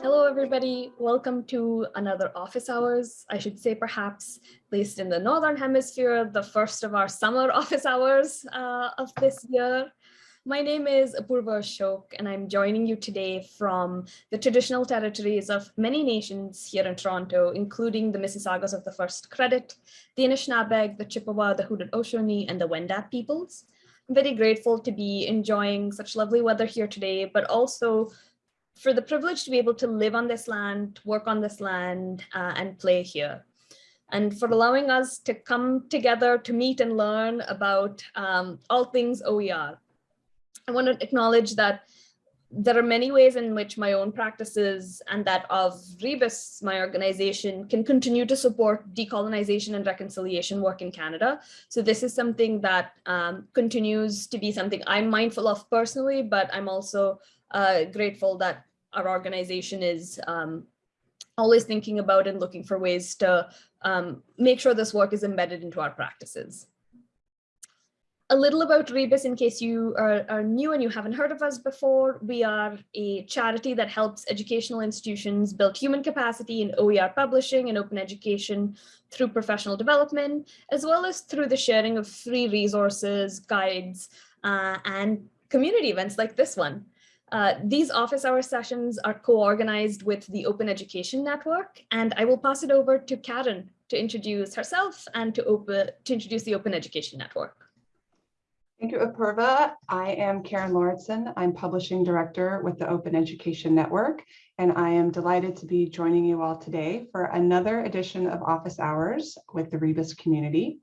Hello, everybody. Welcome to another office hours. I should say perhaps, at least in the Northern Hemisphere, the first of our summer office hours uh, of this year. My name is Apurva Ashok, and I'm joining you today from the traditional territories of many nations here in Toronto, including the Mississaugas of the First Credit, the Anishinaabeg, the Chippewa, the Haudenosaunee, and the Wendat peoples. I'm very grateful to be enjoying such lovely weather here today, but also for the privilege to be able to live on this land, work on this land, uh, and play here. And for allowing us to come together to meet and learn about um, all things OER. I want to acknowledge that there are many ways in which my own practices and that of Rebus, my organization, can continue to support decolonization and reconciliation work in Canada. So this is something that um, continues to be something I'm mindful of personally, but I'm also uh, grateful that our organization is um, always thinking about and looking for ways to um, make sure this work is embedded into our practices. A little about Rebus in case you are, are, new and you haven't heard of us before. We are a charity that helps educational institutions build human capacity in OER publishing and open education through professional development, as well as through the sharing of free resources, guides, uh, and community events like this one. Uh, these office hour sessions are co-organized with the Open Education Network, and I will pass it over to Karen to introduce herself and to, open, to introduce the Open Education Network. Thank you, Apurva. I am Karen Lauritsen. I'm Publishing Director with the Open Education Network, and I am delighted to be joining you all today for another edition of Office Hours with the Rebus community.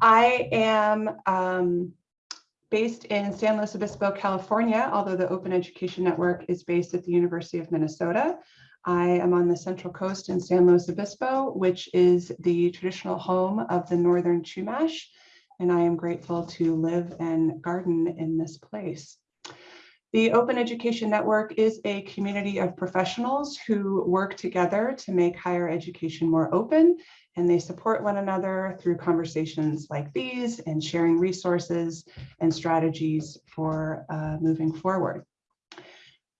I am um, based in San Luis Obispo, California, although the Open Education Network is based at the University of Minnesota. I am on the Central Coast in San Luis Obispo, which is the traditional home of the Northern Chumash, and I am grateful to live and garden in this place. The Open Education Network is a community of professionals who work together to make higher education more open and they support one another through conversations like these and sharing resources and strategies for uh, moving forward.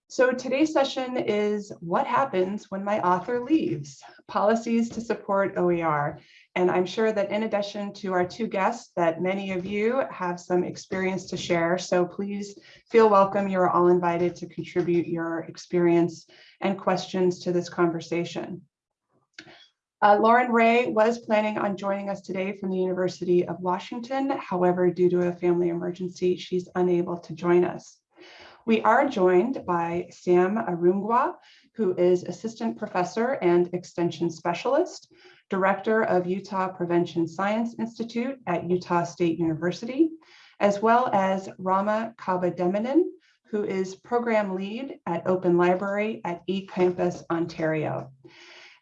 So today's session is what happens when my author leaves, policies to support OER. And I'm sure that in addition to our two guests that many of you have some experience to share. So please feel welcome. You're all invited to contribute your experience and questions to this conversation. Uh, Lauren Ray was planning on joining us today from the University of Washington. However, due to a family emergency, she's unable to join us. We are joined by Sam Arungwa, who is Assistant Professor and Extension Specialist, Director of Utah Prevention Science Institute at Utah State University, as well as Rama Kavademenon, who is Program Lead at Open Library at eCampus Ontario.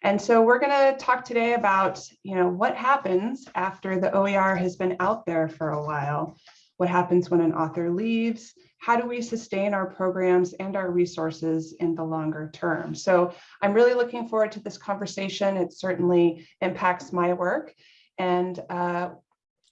And so we're going to talk today about, you know, what happens after the OER has been out there for a while. What happens when an author leaves? How do we sustain our programs and our resources in the longer term? So I'm really looking forward to this conversation. It certainly impacts my work. And uh,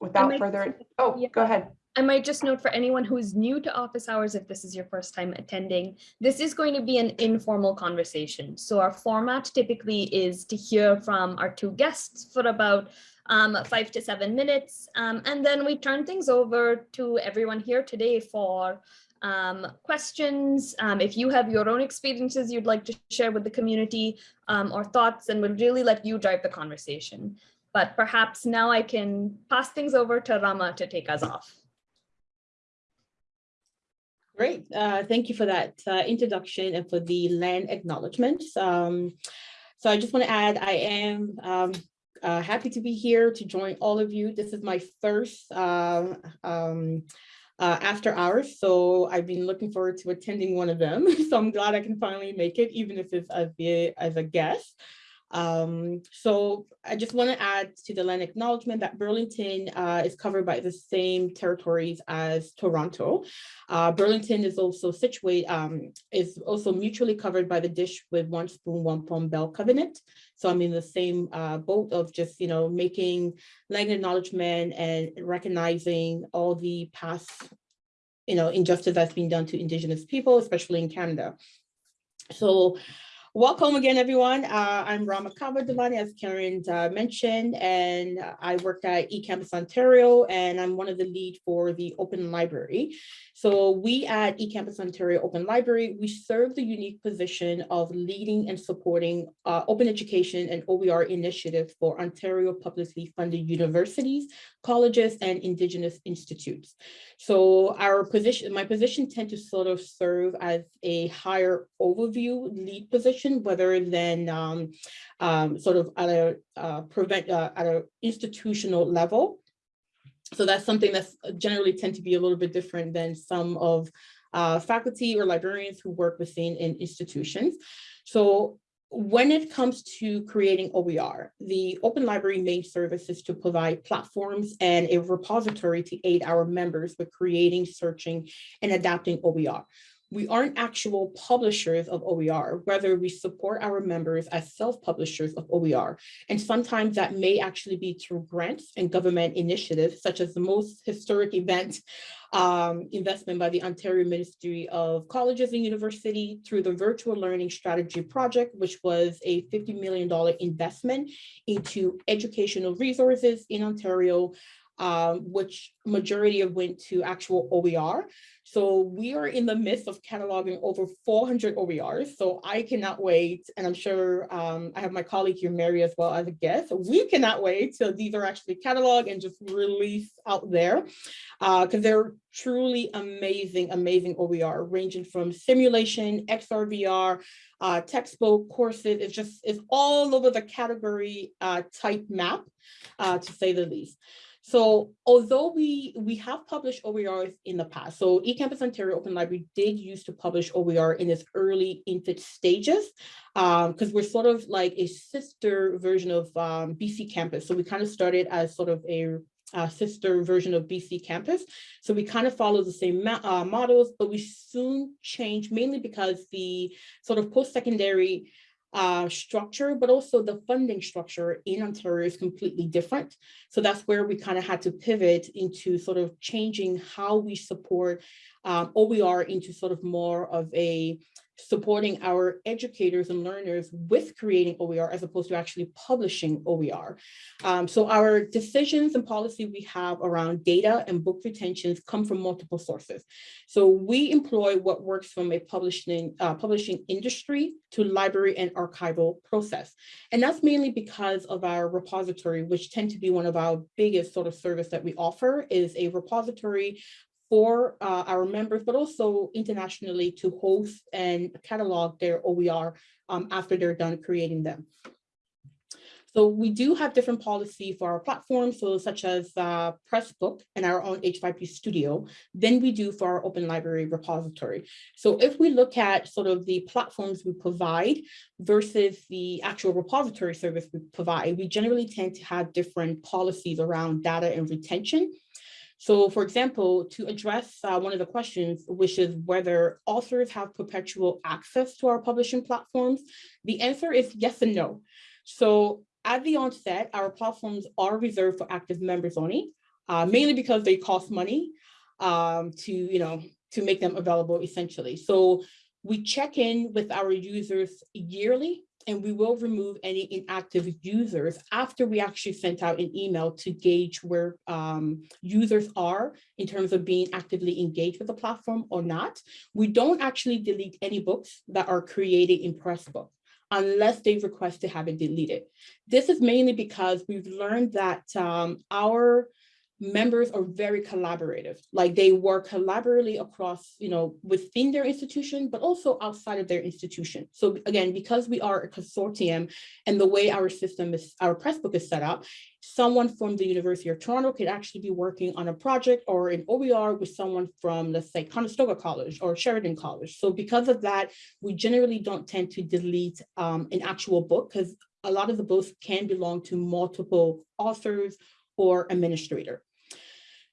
without further, oh, yeah. go ahead. I might just note for anyone who is new to office hours, if this is your first time attending, this is going to be an informal conversation. So our format typically is to hear from our two guests for about um, five to seven minutes. Um, and then we turn things over to everyone here today for um, questions. Um, if you have your own experiences you'd like to share with the community um, or thoughts, and we'll really let you drive the conversation. But perhaps now I can pass things over to Rama to take us off. Great. Uh, thank you for that uh, introduction and for the land acknowledgement. Um, so I just want to add, I am um, uh, happy to be here to join all of you. This is my first um, um uh, after hours, so I've been looking forward to attending one of them. so I'm glad I can finally make it, even if it's as, a, as a guest. Um, so I just want to add to the land acknowledgement that Burlington uh, is covered by the same territories as Toronto. Uh, Burlington is also situated, um, is also mutually covered by the dish with one spoon, wampum belt covenant. So I'm in the same uh, boat of just, you know, making land acknowledgement and recognizing all the past, you know, injustice that's been done to Indigenous people, especially in Canada. So Welcome again, everyone. Uh, I'm Rama Kaba Devani, as Karen uh, mentioned, and I work at eCampus Ontario, and I'm one of the lead for the Open Library. So we at eCampus Ontario Open Library, we serve the unique position of leading and supporting uh, open education and OER initiatives for Ontario publicly funded universities, colleges, and Indigenous institutes. So our position, my position tend to sort of serve as a higher overview lead position, rather than um, um, sort of at a uh, prevent uh, at an institutional level. So that's something that's generally tend to be a little bit different than some of uh, faculty or librarians who work within in institutions. So when it comes to creating OER, the Open Library main service is to provide platforms and a repository to aid our members with creating, searching, and adapting OER. We aren't actual publishers of OER, whether we support our members as self-publishers of OER. And sometimes that may actually be through grants and government initiatives, such as the most historic event um, investment by the Ontario Ministry of Colleges and University through the Virtual Learning Strategy Project, which was a $50 million investment into educational resources in Ontario um, which majority of went to actual OER. So we are in the midst of cataloging over 400 OERs. So I cannot wait. And I'm sure um, I have my colleague here, Mary, as well as a guest. We cannot wait till these are actually cataloged and just released out there because uh, they're truly amazing, amazing OER ranging from simulation, XR, uh, textbook courses. It's just, it's all over the category uh, type map, uh, to say the least. So although we, we have published OERs in the past, so eCampus Ontario Open Library did used to publish OER in its early infant stages, because um, we're sort of like a sister version of um, BCcampus. So we kind of started as sort of a sister version of BCcampus. So we kind of follow the same uh, models, but we soon changed mainly because the sort of post-secondary uh, structure, but also the funding structure in Ontario is completely different. So that's where we kind of had to pivot into sort of changing how we support um, OER into sort of more of a supporting our educators and learners with creating OER as opposed to actually publishing OER. Um, so our decisions and policy we have around data and book retentions come from multiple sources. So we employ what works from a publishing, uh, publishing industry to library and archival process. And that's mainly because of our repository, which tend to be one of our biggest sort of service that we offer is a repository for uh, our members, but also internationally to host and catalog their OER um, after they're done creating them. So we do have different policy for our platforms, so such as uh, Pressbook and our own H5P Studio, than we do for our Open Library repository. So if we look at sort of the platforms we provide versus the actual repository service we provide, we generally tend to have different policies around data and retention. So for example, to address uh, one of the questions, which is whether authors have perpetual access to our publishing platforms, the answer is yes and no. So at the onset, our platforms are reserved for active members only, uh, mainly because they cost money um, to, you know, to make them available essentially. So we check in with our users yearly and we will remove any inactive users after we actually sent out an email to gauge where um, users are in terms of being actively engaged with the platform or not. We don't actually delete any books that are created in Pressbook unless they request to have it deleted. This is mainly because we've learned that um, our members are very collaborative, like they work collaboratively across, you know, within their institution, but also outside of their institution. So again, because we are a consortium and the way our system is, our Pressbook is set up, someone from the University of Toronto could actually be working on a project or an OER with someone from, let's say, Conestoga College or Sheridan College. So because of that, we generally don't tend to delete um, an actual book because a lot of the books can belong to multiple authors or administrator.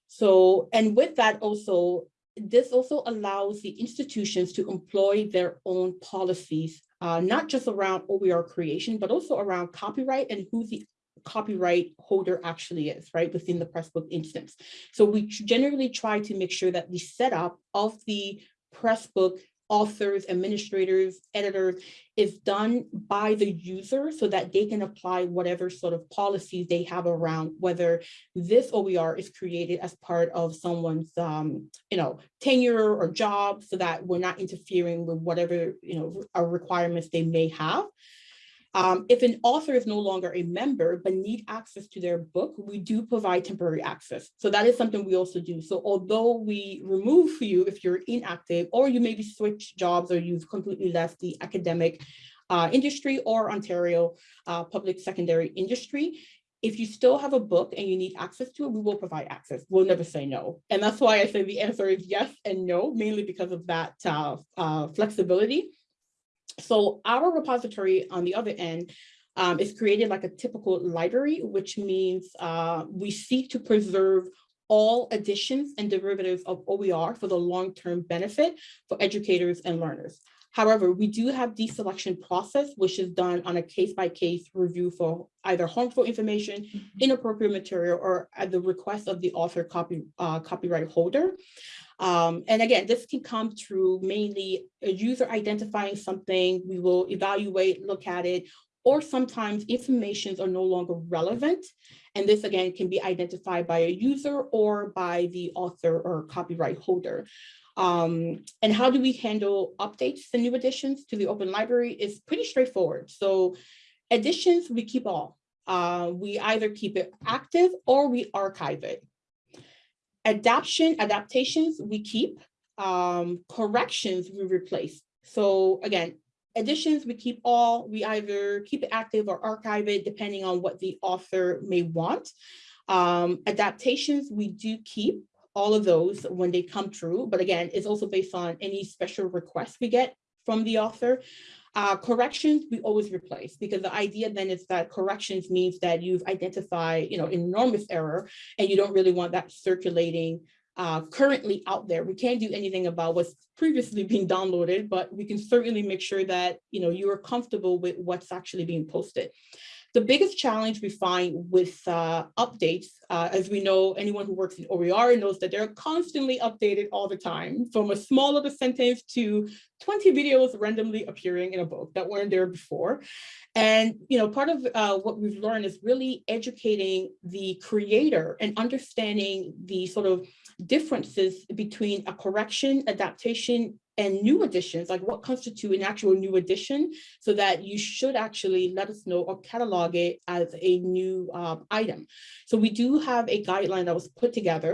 So, and with that also, this also allows the institutions to employ their own policies, uh, not just around OER creation, but also around copyright and who the copyright holder actually is, right, within the Pressbook instance. So we generally try to make sure that the setup of the Pressbook authors, administrators, editors is done by the user so that they can apply whatever sort of policies they have around whether this OER is created as part of someone's, um, you know, tenure or job so that we're not interfering with whatever, you know, our requirements they may have. Um, if an author is no longer a member but need access to their book, we do provide temporary access. So that is something we also do. So although we remove you if you're inactive or you maybe switch jobs or you've completely left the academic uh, industry or Ontario uh, public secondary industry, if you still have a book and you need access to it, we will provide access. We'll never say no. And that's why I say the answer is yes and no, mainly because of that uh, uh, flexibility. So our repository on the other end um, is created like a typical library, which means uh, we seek to preserve all editions and derivatives of OER for the long-term benefit for educators and learners. However, we do have deselection process, which is done on a case-by-case -case review for either harmful information, inappropriate material, or at the request of the author copy, uh, copyright holder. Um, and again, this can come through mainly a user identifying something, we will evaluate, look at it, or sometimes informations are no longer relevant. And this again can be identified by a user or by the author or copyright holder. Um, and how do we handle updates and new additions to the open library is pretty straightforward. So additions, we keep all. Uh, we either keep it active or we archive it. Adaption, adaptations, we keep. Um, corrections, we replace. So again, additions, we keep all. We either keep it active or archive it, depending on what the author may want. Um, adaptations, we do keep all of those when they come true. But again, it's also based on any special requests we get from the author. Uh, corrections, we always replace because the idea then is that corrections means that you've identified, you know, enormous error and you don't really want that circulating uh, currently out there. We can't do anything about what's previously being downloaded, but we can certainly make sure that, you know, you are comfortable with what's actually being posted. The biggest challenge we find with uh, updates, uh, as we know, anyone who works in OER knows that they're constantly updated all the time, from a small little sentence to 20 videos randomly appearing in a book that weren't there before. And you know, part of uh, what we've learned is really educating the creator and understanding the sort of differences between a correction, adaptation, and new additions, like what constitute an actual new addition, so that you should actually let us know or catalog it as a new um, item. So we do have a guideline that was put together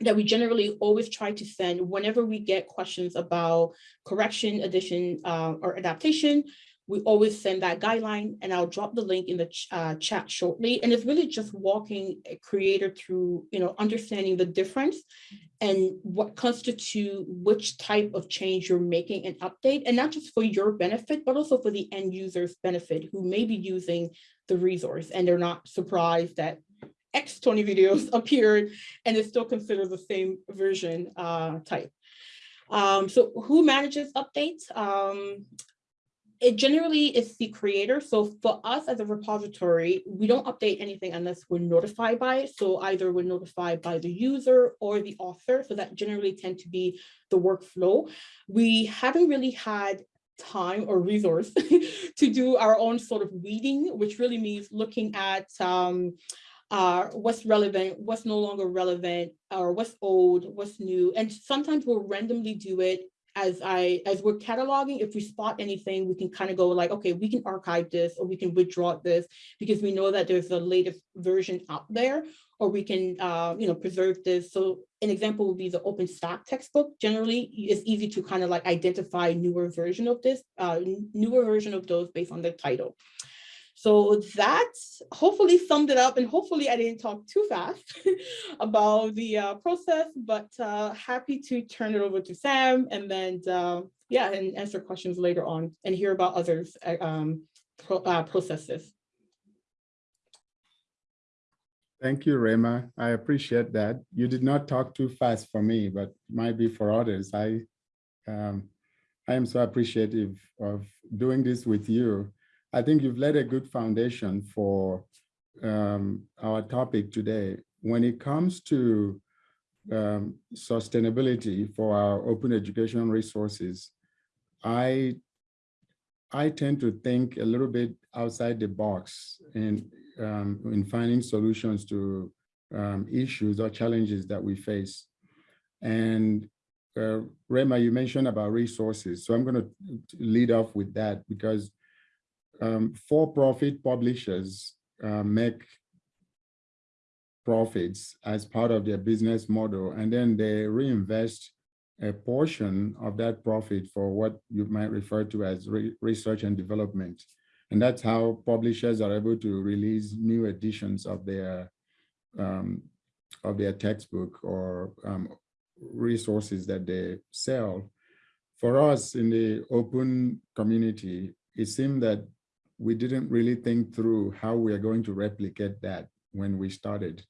that we generally always try to send whenever we get questions about correction, addition, uh, or adaptation, we always send that guideline and I'll drop the link in the ch uh, chat shortly. And it's really just walking a creator through, you know, understanding the difference and what constitute which type of change you're making an update and not just for your benefit, but also for the end user's benefit who may be using the resource and they're not surprised that X 20 videos appeared and it's still considered the same version uh, type. Um, so who manages updates? Um, it generally is the creator. So for us as a repository, we don't update anything unless we're notified by it. So either we're notified by the user or the author. So that generally tend to be the workflow. We haven't really had time or resource to do our own sort of weeding, which really means looking at um, uh, what's relevant, what's no longer relevant, or what's old, what's new. And sometimes we'll randomly do it as I as we're cataloging, if we spot anything, we can kind of go like, okay, we can archive this or we can withdraw this because we know that there's a latest version out there, or we can uh, you know preserve this. So an example would be the OpenStax textbook. Generally, it's easy to kind of like identify newer version of this, uh, newer version of those based on the title. So that hopefully summed it up and hopefully I didn't talk too fast about the uh, process, but uh, happy to turn it over to Sam and then, uh, yeah, and answer questions later on and hear about others uh, um, pro uh, processes. Thank you, Rema. I appreciate that. You did not talk too fast for me, but might be for others. I, um, I am so appreciative of doing this with you I think you've laid a good foundation for um, our topic today. When it comes to um, sustainability for our open educational resources, I I tend to think a little bit outside the box in um, in finding solutions to um, issues or challenges that we face. And uh, Rema, you mentioned about resources, so I'm going to lead off with that because um, for-profit publishers uh, make profits as part of their business model, and then they reinvest a portion of that profit for what you might refer to as re research and development. And that's how publishers are able to release new editions of their um, of their textbook or um, resources that they sell. For us in the open community, it seemed that we didn't really think through how we are going to replicate that when we started,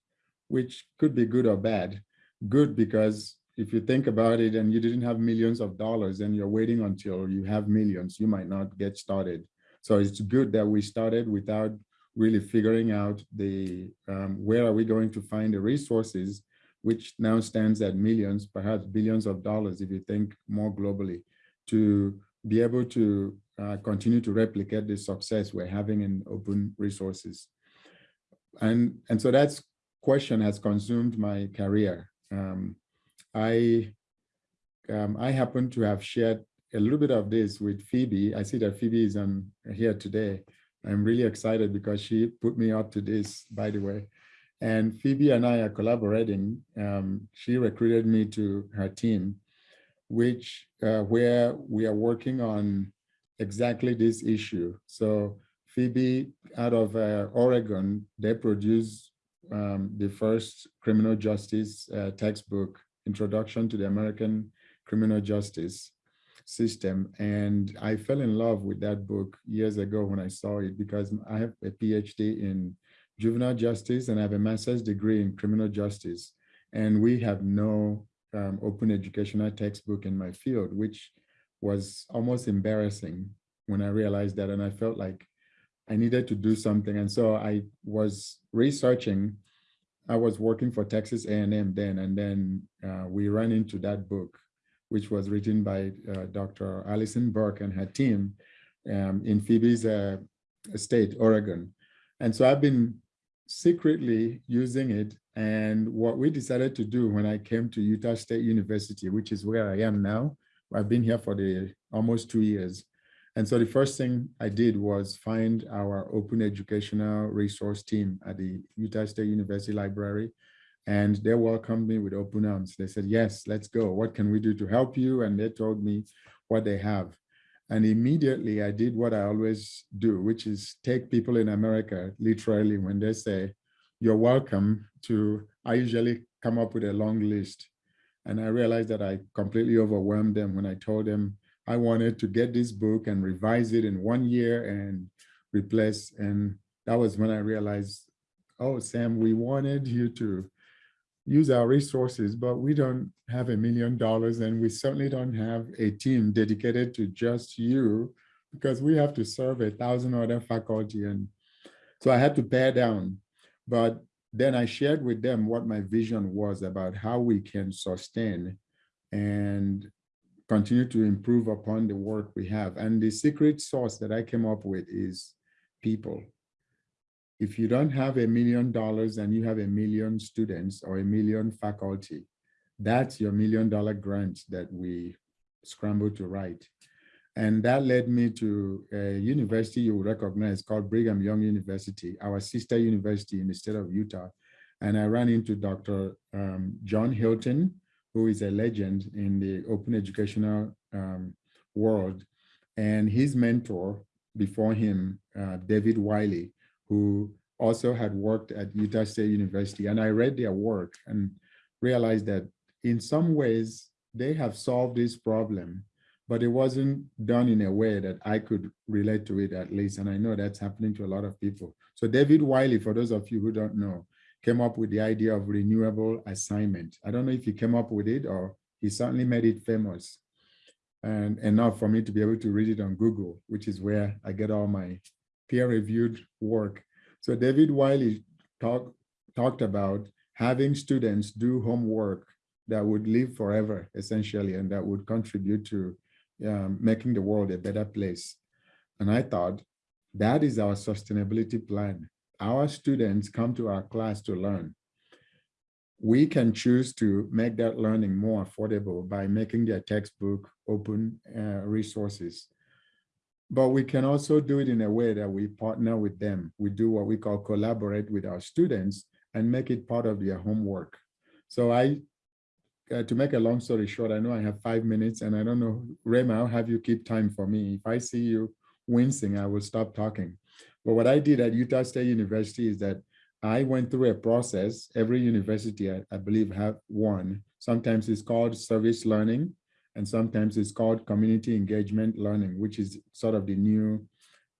which could be good or bad. Good because if you think about it and you didn't have millions of dollars and you're waiting until you have millions, you might not get started. So it's good that we started without really figuring out the um, where are we going to find the resources, which now stands at millions, perhaps billions of dollars if you think more globally, to be able to uh, continue to replicate the success we're having in open resources. And, and so that question has consumed my career. Um, I, um, I happen to have shared a little bit of this with Phoebe. I see that Phoebe is um, here today. I'm really excited because she put me up to this, by the way. And Phoebe and I are collaborating. Um, she recruited me to her team, which uh, where we are working on exactly this issue. So Phoebe out of uh, Oregon, they produce um, the first criminal justice uh, textbook, Introduction to the American Criminal Justice System. And I fell in love with that book years ago when I saw it because I have a PhD in juvenile justice and I have a master's degree in criminal justice. And we have no um, open educational textbook in my field, which was almost embarrassing when I realized that. And I felt like I needed to do something. And so I was researching. I was working for Texas A&M then, and then uh, we ran into that book, which was written by uh, Dr. Alison Burke and her team um, in Phoebe's uh, state, Oregon. And so I've been secretly using it. And what we decided to do when I came to Utah State University, which is where I am now, I've been here for the almost two years. And so the first thing I did was find our open educational resource team at the Utah State University Library. And they welcomed me with open arms. They said, yes, let's go. What can we do to help you? And they told me what they have. And immediately I did what I always do, which is take people in America literally when they say, you're welcome to, I usually come up with a long list. And I realized that I completely overwhelmed them when I told them I wanted to get this book and revise it in one year and replace. And that was when I realized, oh, Sam, we wanted you to use our resources, but we don't have a million dollars and we certainly don't have a team dedicated to just you because we have to serve a thousand other faculty. And so I had to pare down, but then I shared with them what my vision was about how we can sustain and continue to improve upon the work we have. And the secret sauce that I came up with is people if you don't have a million dollars and you have a million students or a million faculty, that's your million dollar grant that we scramble to write. And that led me to a university you recognize called Brigham Young University, our sister university in the state of Utah. And I ran into Dr. Um, John Hilton, who is a legend in the open educational um, world. And his mentor before him, uh, David Wiley, who also had worked at Utah State University. And I read their work and realized that in some ways they have solved this problem, but it wasn't done in a way that I could relate to it at least. And I know that's happening to a lot of people. So David Wiley, for those of you who don't know, came up with the idea of renewable assignment. I don't know if he came up with it or he certainly made it famous and enough for me to be able to read it on Google, which is where I get all my peer-reviewed work. So David Wiley talk, talked about having students do homework that would live forever, essentially, and that would contribute to um, making the world a better place. And I thought, that is our sustainability plan. Our students come to our class to learn. We can choose to make that learning more affordable by making their textbook open uh, resources. But we can also do it in a way that we partner with them. We do what we call collaborate with our students and make it part of their homework. So I, uh, to make a long story short, I know I have five minutes and I don't know, Rema, I'll have you keep time for me. If I see you wincing, I will stop talking. But what I did at Utah State University is that I went through a process. Every university, I, I believe, have one. Sometimes it's called service learning, and sometimes it's called community engagement learning, which is sort of the new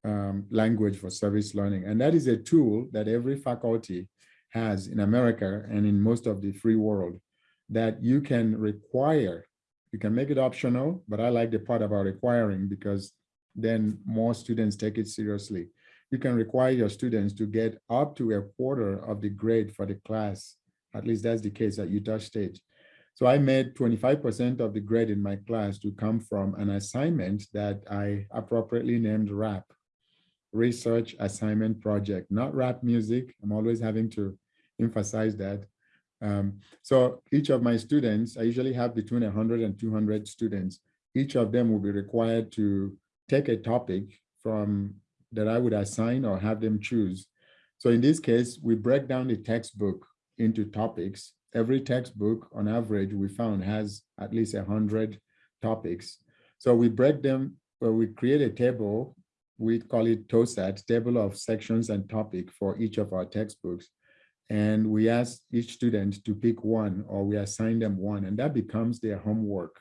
um, language for service learning. And that is a tool that every faculty has in America and in most of the free world that you can require. You can make it optional, but I like the part about requiring because then more students take it seriously. You can require your students to get up to a quarter of the grade for the class. At least that's the case at Utah State. So I made 25% of the grade in my class to come from an assignment that I appropriately named RAP, Research Assignment Project, not rap music. I'm always having to emphasize that. Um, so each of my students, I usually have between 100 and 200 students. Each of them will be required to take a topic from that I would assign or have them choose. So in this case, we break down the textbook into topics. Every textbook on average we found has at least 100 topics. So we break them, well, we create a table, we call it TOSAT, table of sections and topic for each of our textbooks. And we ask each student to pick one or we assign them one and that becomes their homework.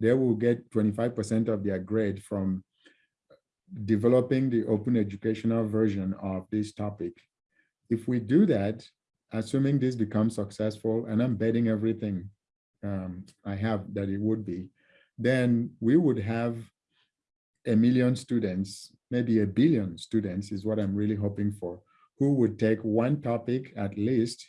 They will get 25% of their grade from developing the open educational version of this topic. If we do that, assuming this becomes successful, and I'm betting everything um, I have that it would be, then we would have a million students, maybe a billion students is what I'm really hoping for, who would take one topic at least.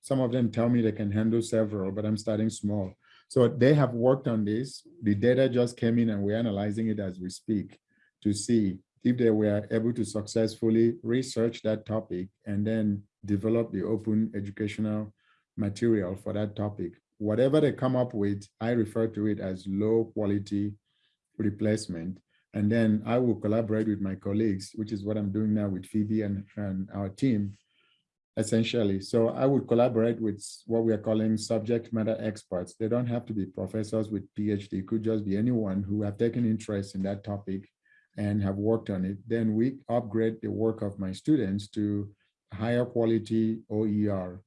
Some of them tell me they can handle several, but I'm starting small. So they have worked on this. The data just came in and we're analyzing it as we speak to see if they were able to successfully research that topic and then develop the open educational material for that topic. Whatever they come up with, I refer to it as low quality replacement. And then I will collaborate with my colleagues, which is what I'm doing now with Phoebe and, and our team, essentially. So I would collaborate with what we are calling subject matter experts. They don't have to be professors with PhD, it could just be anyone who have taken interest in that topic and have worked on it, then we upgrade the work of my students to higher quality OER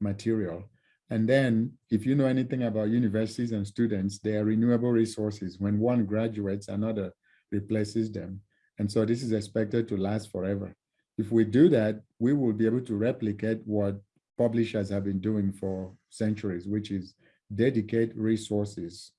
material. And then if you know anything about universities and students, they are renewable resources. When one graduates, another replaces them. And so this is expected to last forever. If we do that, we will be able to replicate what publishers have been doing for centuries, which is dedicate resources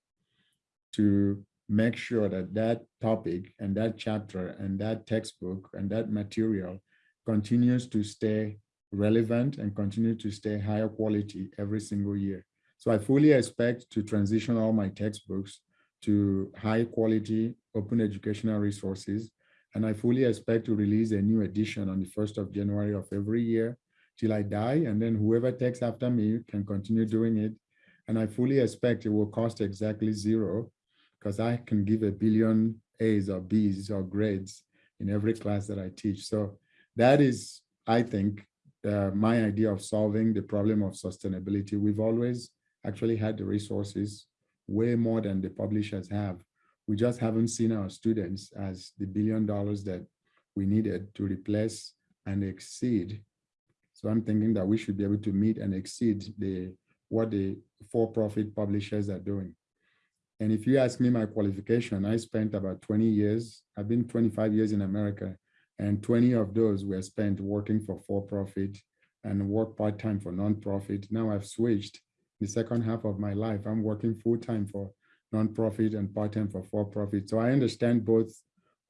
to make sure that that topic and that chapter and that textbook and that material continues to stay relevant and continue to stay higher quality every single year. So I fully expect to transition all my textbooks to high quality open educational resources. And I fully expect to release a new edition on the 1st of January of every year till I die. And then whoever takes after me can continue doing it. And I fully expect it will cost exactly zero because I can give a billion A's or B's or grades in every class that I teach. So that is, I think, uh, my idea of solving the problem of sustainability. We've always actually had the resources way more than the publishers have. We just haven't seen our students as the billion dollars that we needed to replace and exceed. So I'm thinking that we should be able to meet and exceed the what the for-profit publishers are doing. And if you ask me my qualification, I spent about 20 years. I've been 25 years in America, and 20 of those were spent working for for-profit and work part-time for non-profit. Now I've switched. The second half of my life, I'm working full-time for non-profit and part-time for for-profit. So I understand both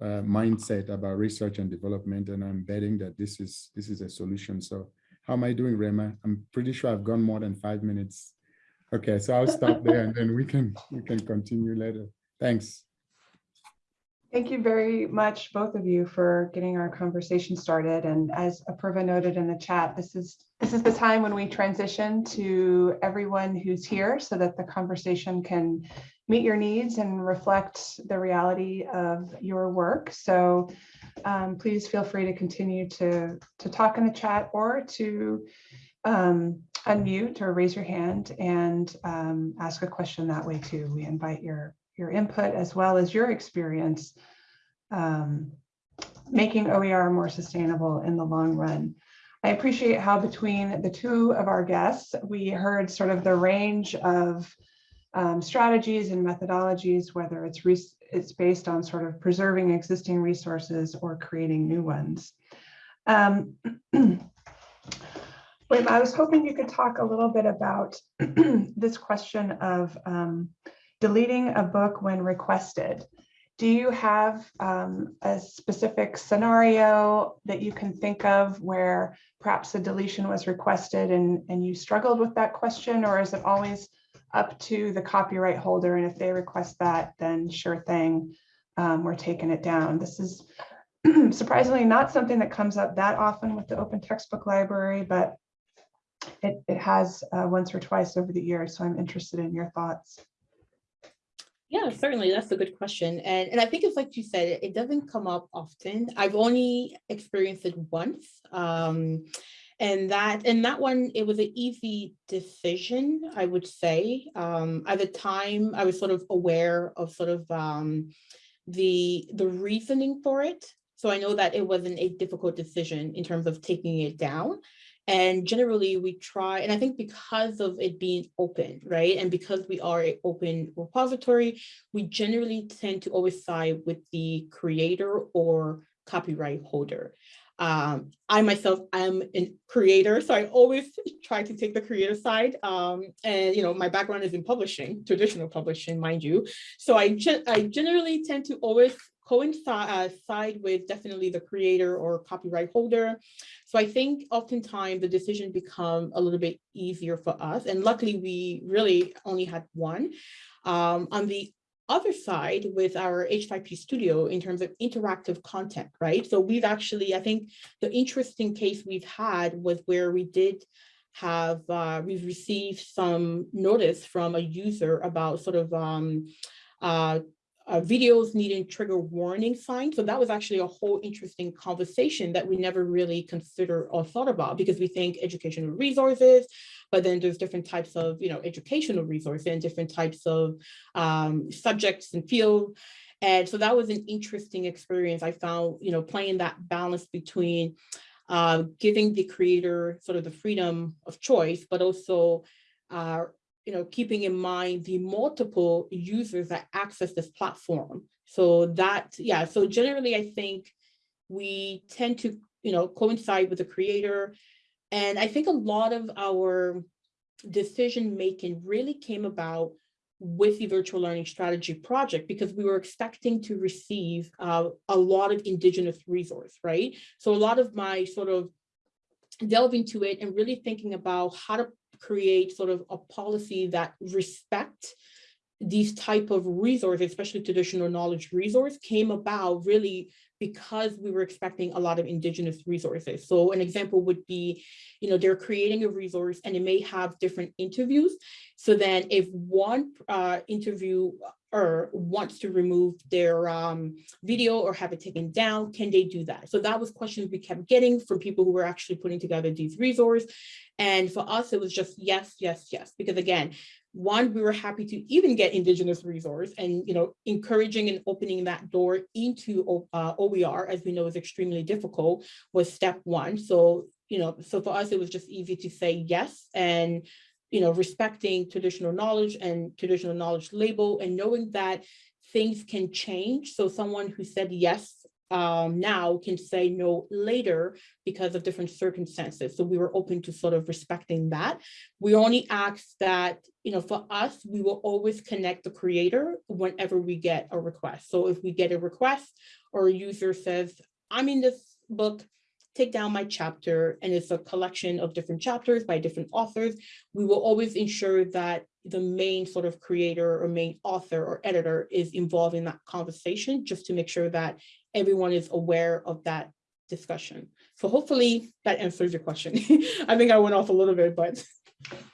uh, mindset about research and development, and I'm betting that this is this is a solution. So how am I doing, Rema? I'm pretty sure I've gone more than five minutes Okay, so I'll stop there and then we can, we can continue later. Thanks. Thank you very much, both of you, for getting our conversation started. And as Apurva noted in the chat, this is this is the time when we transition to everyone who's here so that the conversation can meet your needs and reflect the reality of your work. So um, please feel free to continue to, to talk in the chat or to um, unmute or raise your hand and um, ask a question that way too. We invite your your input as well as your experience um, making OER more sustainable in the long run. I appreciate how between the two of our guests, we heard sort of the range of um, strategies and methodologies, whether it's it's based on sort of preserving existing resources or creating new ones. Um, Wait, I was hoping you could talk a little bit about this question of um, deleting a book when requested. Do you have um, a specific scenario that you can think of where perhaps a deletion was requested and, and you struggled with that question, or is it always up to the copyright holder? And if they request that, then sure thing, um, we're taking it down. This is surprisingly not something that comes up that often with the open textbook library, but it, it has uh, once or twice over the years. So I'm interested in your thoughts. Yeah, certainly. That's a good question. And, and I think it's like you said, it, doesn't come up often. I've only experienced it once. Um, and that and that one, it was an easy decision, I would say. Um, at the time, I was sort of aware of sort of um, the, the reasoning for it. So I know that it wasn't a difficult decision in terms of taking it down. And generally we try, and I think because of it being open, right? And because we are an open repository, we generally tend to always side with the creator or copyright holder. Um, I myself am a creator, so I always try to take the creator side. Um, and you know, my background is in publishing, traditional publishing, mind you. So I, I generally tend to always coincide uh, with definitely the creator or copyright holder. So I think oftentimes the decision become a little bit easier for us. And luckily we really only had one. Um, on the other side with our H5P studio in terms of interactive content, right? So we've actually, I think the interesting case we've had was where we did have, uh, we've received some notice from a user about sort of um, uh, uh, videos needing trigger warning signs. So that was actually a whole interesting conversation that we never really considered or thought about because we think educational resources, but then there's different types of, you know, educational resources and different types of um, subjects and fields. And so that was an interesting experience. I found, you know, playing that balance between uh, giving the creator sort of the freedom of choice, but also uh, you know, keeping in mind the multiple users that access this platform. So that, yeah, so generally I think we tend to, you know, coincide with the creator. And I think a lot of our decision making really came about with the virtual learning strategy project because we were expecting to receive uh, a lot of indigenous resource, right? So a lot of my sort of delve into it and really thinking about how to create sort of a policy that respect these type of resources, especially traditional knowledge resource, came about really because we were expecting a lot of indigenous resources. So an example would be, you know, they're creating a resource and it may have different interviews. So then if one uh, interview or wants to remove their um, video or have it taken down, can they do that? So that was questions we kept getting from people who were actually putting together these resources. And for us, it was just yes, yes, yes, because again, one, we were happy to even get indigenous resource and, you know, encouraging and opening that door into uh, OER, as we know is extremely difficult, was step one. So, you know, so for us, it was just easy to say yes. And you know, respecting traditional knowledge and traditional knowledge label and knowing that things can change. So someone who said yes um, now can say no later because of different circumstances. So we were open to sort of respecting that. We only asked that, you know, for us, we will always connect the creator whenever we get a request. So if we get a request or a user says, I'm in this book, take down my chapter and it's a collection of different chapters by different authors, we will always ensure that the main sort of creator or main author or editor is involved in that conversation, just to make sure that everyone is aware of that discussion. So hopefully that answers your question. I think I went off a little bit, but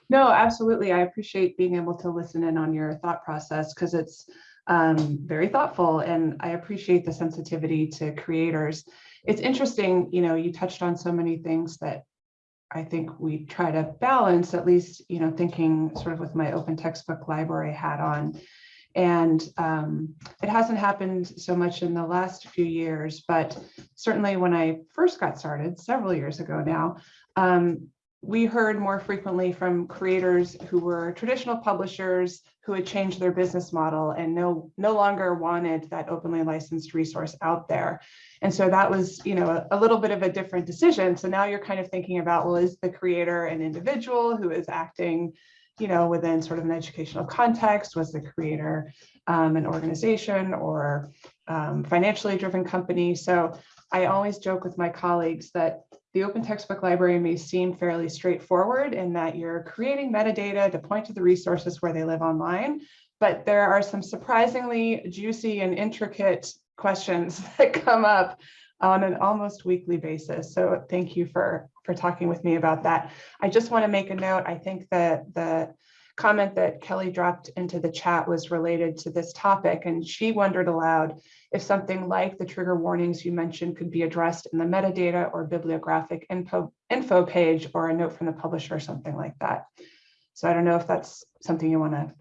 No, absolutely. I appreciate being able to listen in on your thought process because it's um, very thoughtful and I appreciate the sensitivity to creators. It's interesting, you know, you touched on so many things that I think we try to balance, at least, you know, thinking sort of with my open textbook library hat on. And um, it hasn't happened so much in the last few years, but certainly when I first got started several years ago now, um, we heard more frequently from creators who were traditional publishers who had changed their business model and no, no longer wanted that openly licensed resource out there. And so that was, you know, a, a little bit of a different decision. So now you're kind of thinking about, well, is the creator an individual who is acting, you know, within sort of an educational context? Was the creator um, an organization or um, financially driven company? So I always joke with my colleagues that the open textbook library may seem fairly straightforward in that you're creating metadata to point to the resources where they live online, but there are some surprisingly juicy and intricate questions that come up on an almost weekly basis. So thank you for, for talking with me about that. I just want to make a note. I think that the comment that Kelly dropped into the chat was related to this topic, and she wondered aloud if something like the trigger warnings you mentioned could be addressed in the metadata or bibliographic info, info page or a note from the publisher or something like that. So I don't know if that's something you want to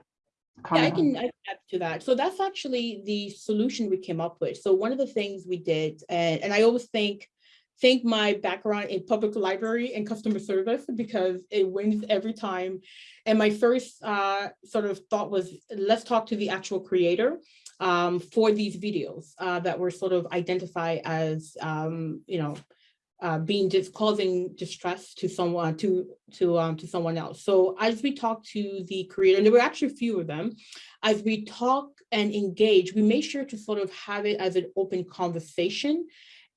Yeah, I comment on. can I can add to that. So that's actually the solution we came up with. So one of the things we did, and, and I always think, think my background in public library and customer service because it wins every time. And my first uh, sort of thought was, let's talk to the actual creator um, for these videos uh, that were sort of identified as, um, you know, uh, being just causing distress to someone to to um to someone else. So as we talk to the creator, and there were actually a few of them, as we talk and engage, we make sure to sort of have it as an open conversation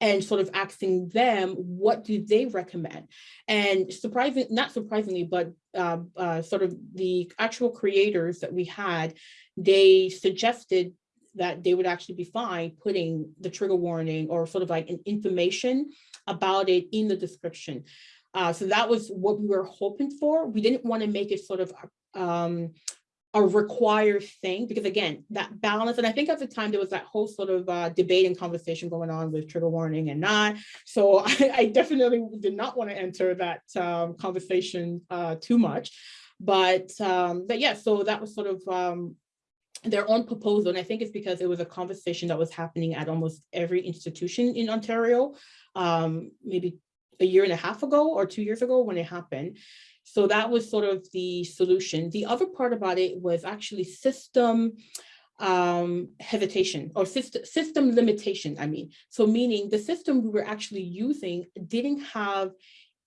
and sort of asking them, what do they recommend? And surprising, not surprisingly, but uh, uh, sort of the actual creators that we had, they suggested that they would actually be fine putting the trigger warning or sort of like an information about it in the description. Uh, so that was what we were hoping for. We didn't want to make it sort of um, a required thing because again, that balance, and I think at the time there was that whole sort of uh, debate and conversation going on with trigger warning and not. So I, I definitely did not want to enter that um, conversation uh, too much. But um, but yeah, so that was sort of um, their own proposal. And I think it's because it was a conversation that was happening at almost every institution in Ontario, um, maybe a year and a half ago or two years ago when it happened. So that was sort of the solution. The other part about it was actually system um, hesitation or system, system limitation, I mean. So meaning the system we were actually using didn't have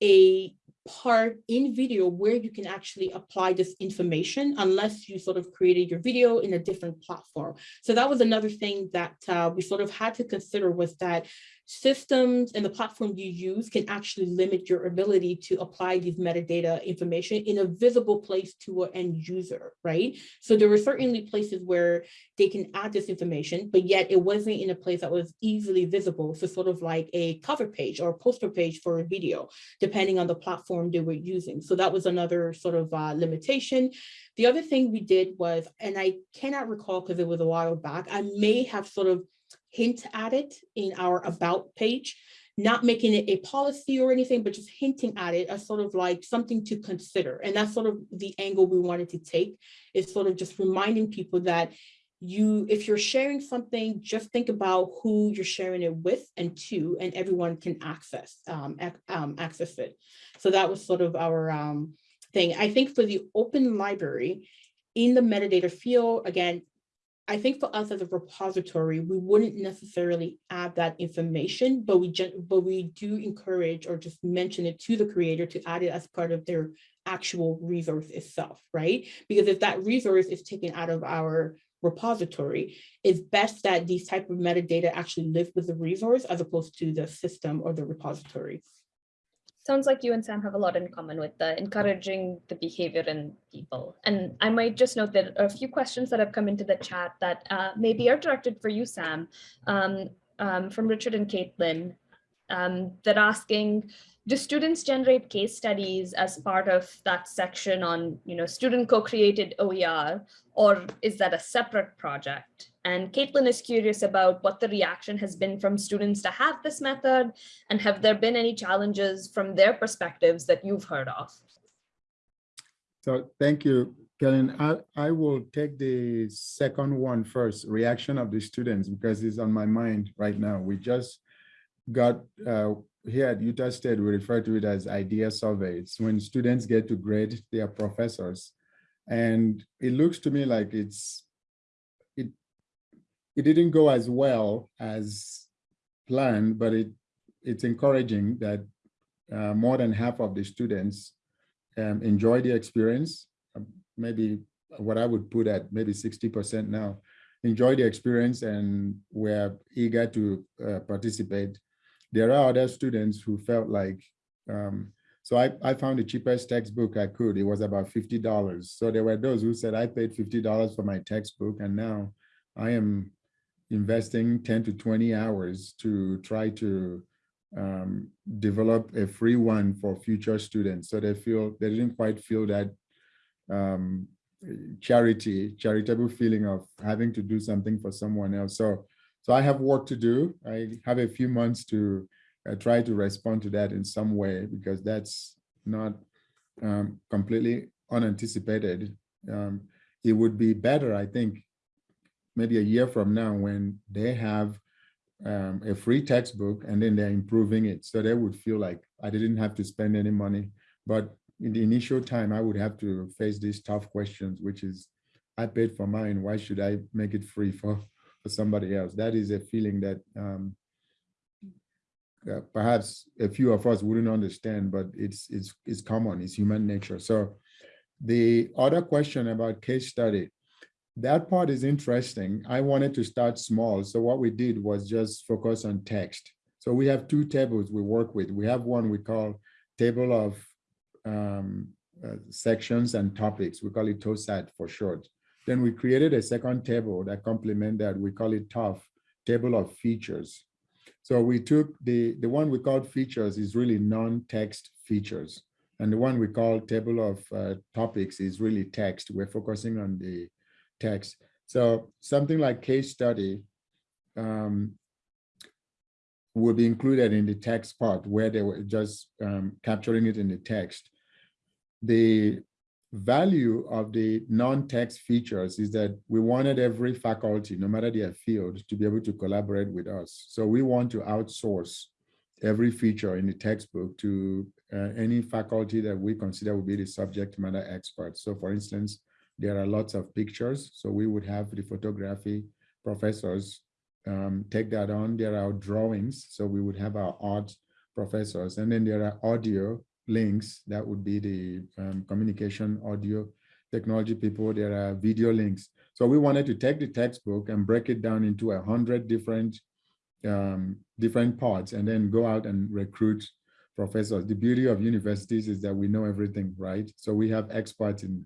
a part in video where you can actually apply this information unless you sort of created your video in a different platform. So that was another thing that uh, we sort of had to consider was that systems and the platform you use can actually limit your ability to apply these metadata information in a visible place to an end user, right? So there were certainly places where they can add this information, but yet it wasn't in a place that was easily visible. So sort of like a cover page or a poster page for a video, depending on the platform they were using. So that was another sort of uh, limitation. The other thing we did was, and I cannot recall because it was a while back, I may have sort of hint at it in our about page, not making it a policy or anything, but just hinting at it as sort of like something to consider. And that's sort of the angle we wanted to take is sort of just reminding people that you, if you're sharing something, just think about who you're sharing it with and to, and everyone can access, um, ac um, access it. So that was sort of our um, thing. I think for the open library, in the metadata field, again, I think for us as a repository, we wouldn't necessarily add that information, but we but we do encourage or just mention it to the creator to add it as part of their actual resource itself, right? Because if that resource is taken out of our repository, it's best that these type of metadata actually live with the resource as opposed to the system or the repository. Sounds like you and Sam have a lot in common with the encouraging the behavior in people. And I might just note that a few questions that have come into the chat that uh, maybe are directed for you, Sam, um, um, from Richard and Caitlin. Um, they're asking, do students generate case studies as part of that section on, you know, student co-created OER, or is that a separate project? And Caitlin is curious about what the reaction has been from students to have this method, and have there been any challenges from their perspectives that you've heard of? So thank you, Kellen. I, I will take the second one first, reaction of the students, because it's on my mind right now. We just got uh, here at Utah State, we refer to it as idea surveys. When students get to grade their professors. And it looks to me like it's, it, it didn't go as well as planned, but it, it's encouraging that uh, more than half of the students um, enjoy the experience. um, Maybe what I would put at maybe 60% now, enjoy the experience and were eager to uh, participate. There are other students who felt like, um, so I, I found the cheapest textbook I could. It was about $50. So there were those who said, I paid $50 for my textbook and now I am investing 10 to 20 hours to try to um, develop a free one for future students. So they feel, they didn't quite feel that um, charity, charitable feeling of having to do something for someone else. So, so I have work to do. I have a few months to uh, try to respond to that in some way because that's not um, completely unanticipated. Um, it would be better, I think, maybe a year from now when they have um, a free textbook and then they're improving it. So they would feel like I didn't have to spend any money. But in the initial time, I would have to face these tough questions, which is, I paid for mine, why should I make it free for, for somebody else? That is a feeling that um, uh, perhaps a few of us wouldn't understand, but it's, it's, it's common, it's human nature. So the other question about case study, that part is interesting. I wanted to start small. So what we did was just focus on text. So we have two tables we work with. We have one we call table of um, uh, sections and topics. We call it TOSAT for short. Then we created a second table that complement that. We call it TOF, table of features. So we took the, the one we called features is really non-text features. And the one we call table of uh, topics is really text. We're focusing on the text. So something like case study um, will be included in the text part where they were just um, capturing it in the text. The value of the non-text features is that we wanted every faculty, no matter their field, to be able to collaborate with us. So we want to outsource every feature in the textbook to uh, any faculty that we consider will be the subject matter experts. So for instance, there are lots of pictures. So we would have the photography professors um, take that on. There are drawings. So we would have our art professors. And then there are audio links. That would be the um, communication audio technology people. There are video links. So we wanted to take the textbook and break it down into a hundred different um, different parts and then go out and recruit professors. The beauty of universities is that we know everything, right? So we have experts in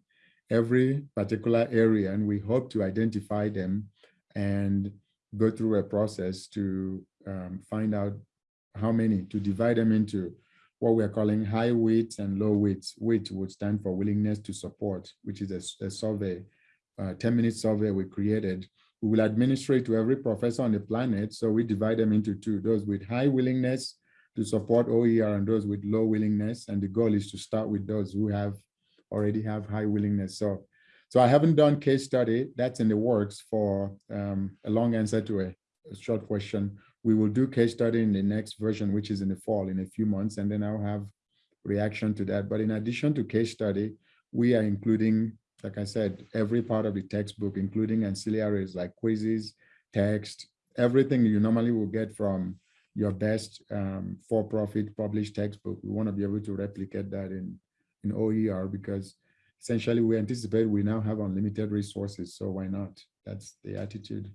every particular area and we hope to identify them and go through a process to um, find out how many, to divide them into what we're calling high weights and low weights. Weight would stand for willingness to support, which is a, a survey, a 10 minute survey we created. We will administrate to every professor on the planet. So we divide them into two, those with high willingness to support OER and those with low willingness. And the goal is to start with those who have already have high willingness. So, so I haven't done case study. That's in the works for um, a long answer to a, a, short question. We will do case study in the next version, which is in the fall in a few months, and then I'll have reaction to that. But in addition to case study, we are including, like I said, every part of the textbook, including ancillaries like quizzes, text, everything you normally will get from your best um, for-profit published textbook. We want to be able to replicate that in in OER because essentially we anticipate we now have unlimited resources. So why not? That's the attitude.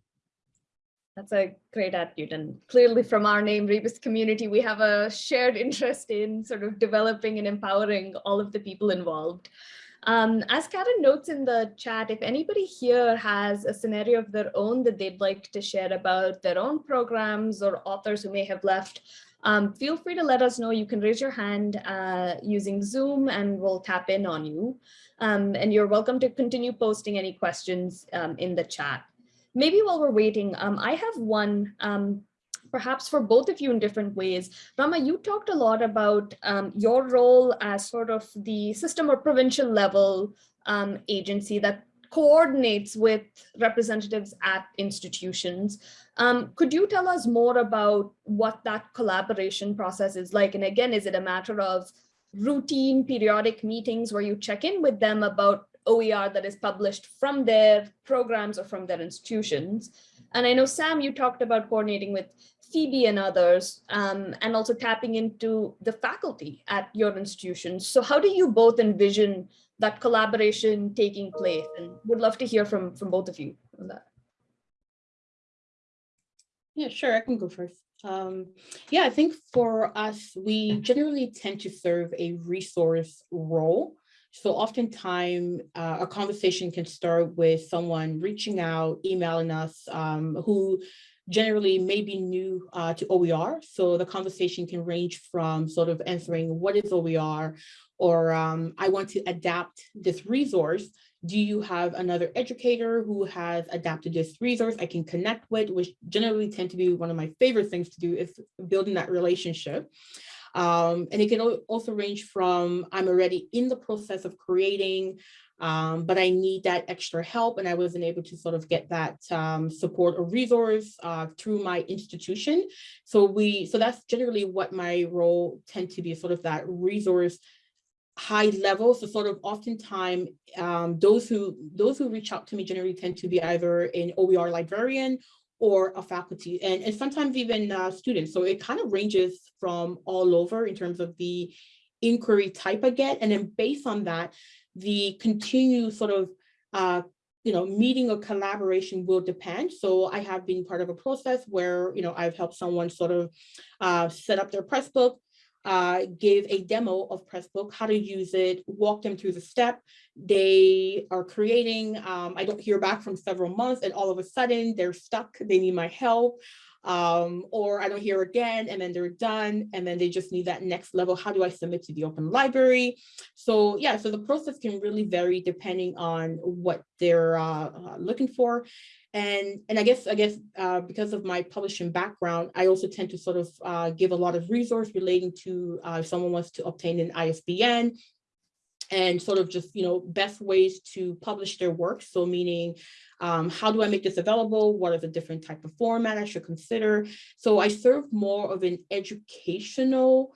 That's a great attitude. And clearly from our name, Rebus Community, we have a shared interest in sort of developing and empowering all of the people involved. Um, as Karen notes in the chat, if anybody here has a scenario of their own that they'd like to share about their own programs or authors who may have left, um, feel free to let us know. You can raise your hand uh, using Zoom and we'll tap in on you. Um, and you're welcome to continue posting any questions um, in the chat. Maybe while we're waiting, um, I have one um, perhaps for both of you in different ways. Rama, you talked a lot about um, your role as sort of the system or provincial level um, agency that coordinates with representatives at institutions. Um, could you tell us more about what that collaboration process is like? And again, is it a matter of routine periodic meetings where you check in with them about OER that is published from their programs or from their institutions? And I know, Sam, you talked about coordinating with Phoebe and others, um, and also tapping into the faculty at your institutions. So how do you both envision that collaboration taking place? And would love to hear from, from both of you on that. Yeah, sure, I can go first. Um, yeah, I think for us, we generally tend to serve a resource role. So oftentimes uh, a conversation can start with someone reaching out, emailing us, um, who generally may be new uh, to OER. So the conversation can range from sort of answering what is OER or um, I want to adapt this resource. Do you have another educator who has adapted this resource I can connect with, which generally tend to be one of my favorite things to do is building that relationship. Um, and it can also range from I'm already in the process of creating um, but I need that extra help and I wasn't able to sort of get that um, support or resource uh, through my institution. So we, so that's generally what my role tend to be sort of that resource high level. So sort of oftentimes um, those who those who reach out to me generally tend to be either an OER librarian or a faculty and, and sometimes even uh, students. So it kind of ranges from all over in terms of the inquiry type I get. And then based on that, the continued sort of uh, you know, meeting or collaboration will depend. So I have been part of a process where, you know, I've helped someone sort of uh, set up their Pressbook, uh, give a demo of Pressbook, how to use it, walk them through the step. They are creating, um, I don't hear back from several months and all of a sudden they're stuck, they need my help um, or I don't hear again and then they're done and then they just need that next level. How do I submit to the open library? So yeah, so the process can really vary depending on what they're uh, uh, looking for. And, and I guess, I guess uh, because of my publishing background, I also tend to sort of uh, give a lot of resource relating to uh, if someone wants to obtain an ISBN, and sort of just, you know, best ways to publish their work. So meaning, um, how do I make this available? What are the different type of format I should consider? So I serve more of an educational